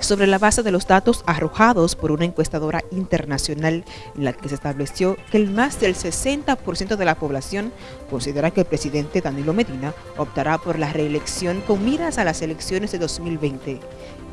sobre la base de los datos arrojados por una encuestadora internacional en la que se estableció que el más del 60% de la población considera que el presidente Danilo Medina optará por la reelección con miras a las elecciones de 2020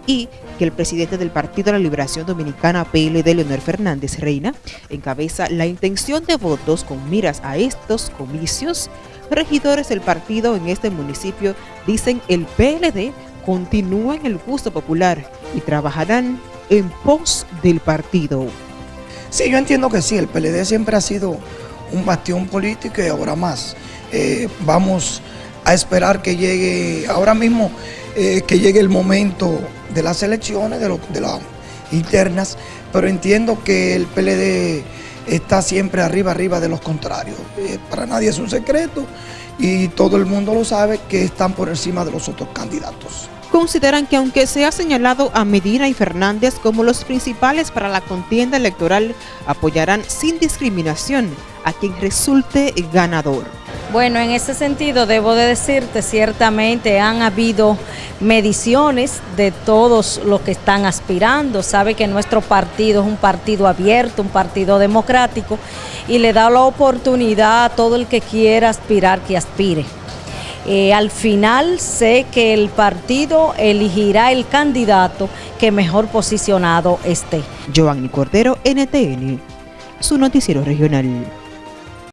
y que el presidente del Partido de la Liberación Dominicana PLD, Leonel Fernández Reina, encabeza la intención de votos con miras a estos comicios. Regidores del partido en este municipio dicen el PLD continúa en el gusto popular y trabajarán en pos del partido. Sí, yo entiendo que sí, el PLD siempre ha sido un bastión político y ahora más. Eh, vamos a esperar que llegue, ahora mismo, eh, que llegue el momento de las elecciones, de, de las internas, pero entiendo que el PLD está siempre arriba, arriba de los contrarios. Eh, para nadie es un secreto y todo el mundo lo sabe que están por encima de los otros candidatos consideran que aunque se ha señalado a Medina y Fernández como los principales para la contienda electoral, apoyarán sin discriminación a quien resulte ganador. Bueno, en ese sentido debo de decirte, ciertamente han habido mediciones de todos los que están aspirando. Sabe que nuestro partido es un partido abierto, un partido democrático y le da la oportunidad a todo el que quiera aspirar que aspire. Eh, al final sé que el partido elegirá el candidato que mejor posicionado esté. Giovanni Cordero, NTN, su noticiero regional.